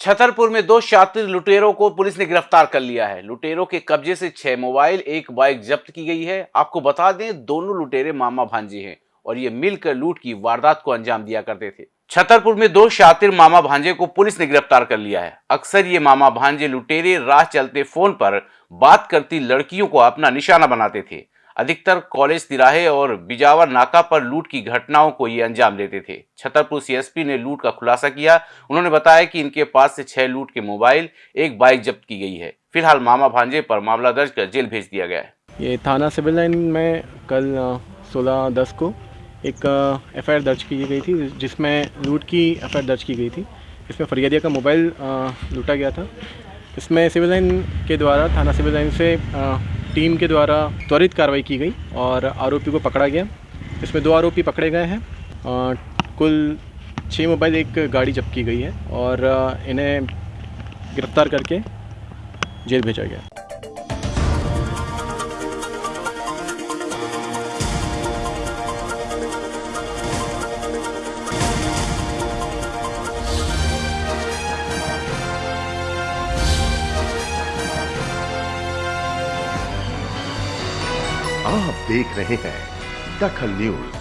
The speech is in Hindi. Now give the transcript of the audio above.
छतरपुर में दो शातिर लुटेरों को पुलिस ने गिरफ़्तार कर लिया है। लुटेरों के कब्जे से छह मोबाइल, एक बाइक जब्त की गई है। आपको बता दें, दोनों लुटेरे मामा भांजे हैं और ये मिलकर लूट की वारदात को अंजाम दिया करते थे। छतरपुर में दो शातिर मामा भांजे को पुलिस ने गिरफ़्तार कर लिया है। अक्सर ये मामा भांजे लुटेरे राह चलते फ़ोन पर बात करती लड़कियों को अपना निशाना बनाते थे। अधिकतर कॉलेज तिराहे और बिजावर नाका पर लूट की घटनाओं को ये अंजाम देते थे। छतरपुर सीएसपी ने लूट का खुलासा किया। उन्होंने बताया कि इनके पास से छह लूट के मोबाइल, एक बाइक जब्त की गई है। फ़िलहाल मामा भांजे पर मामला दर्ज कर जेल भेज दिया गया है। ये थाना सिविल लाइन में कल सोलह दस को एक एफआईआर दर्ज की गई थी, जिसमें लूट की एफआईआर दर्ज की गई थी। इसमें फरियादिया का मोबाइल लूटा गया था। इसमें सिविल लाइन के द्वारा, थाना सिविल लाइन से टीम के द्वारा त्वरित कार्रवाई की गई और आरोपी को पकड़ा गया। इसमें दो आरोपी पकड़े गए हैं। कुल छः मोबाइल, एक गाड़ी जब्त की गई है और इन्हें गिरफ़्तार करके जेल भेजा गया। आप देख रहे हैं दखल न्यूज़।